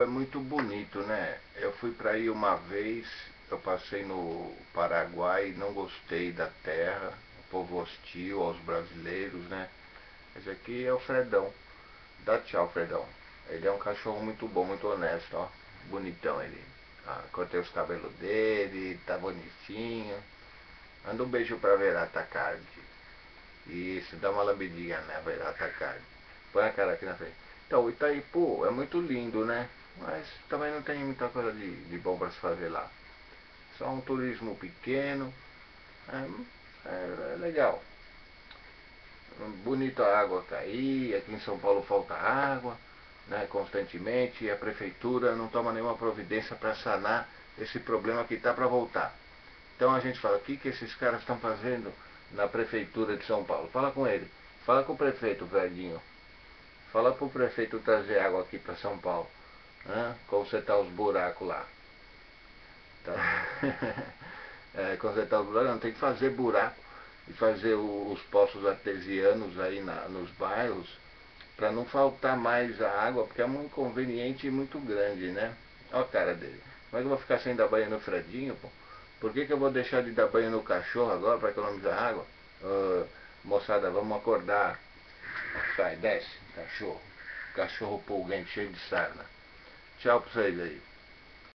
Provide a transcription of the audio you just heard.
É muito bonito, né? Eu fui para aí uma vez, eu passei no Paraguai, não gostei da terra, povo hostil aos brasileiros, né? Esse aqui é o Fredão. Dá tchau, Fredão. Ele é um cachorro muito bom, muito honesto, ó. Bonitão ele. Ah, cortei os cabelos dele, tá bonitinho. Manda um beijo pra Verata Card. Isso, dá uma lambidinha na Verata Card. Põe a cara aqui na frente. Então, Itaipu é muito lindo, né? Mas também não tem muita coisa de, de bom para se fazer lá. Só um turismo pequeno, é, é, é legal. Bonita a água cair, aqui em São Paulo falta água, né, constantemente, e a prefeitura não toma nenhuma providência para sanar esse problema que está para voltar. Então a gente fala, o que, que esses caras estão fazendo na prefeitura de São Paulo? Fala com ele, fala com o prefeito, velhinho. Fala para o prefeito trazer água aqui para São Paulo né? consertar os buracos lá. Tá? é, consertar os buracos, não, tem que fazer buraco e fazer o, os poços artesianos aí na, nos bairros para não faltar mais a água, porque é um inconveniente muito grande, né? Olha a cara dele. Como é que eu vou ficar sem dar banho no Fredinho, pô? Por que, que eu vou deixar de dar banho no cachorro agora para economizar água? Uh, moçada, vamos acordar. Sai, desce, cachorro. Cachorro pulguente, cheio de sarna. Tchau pra vocês aí.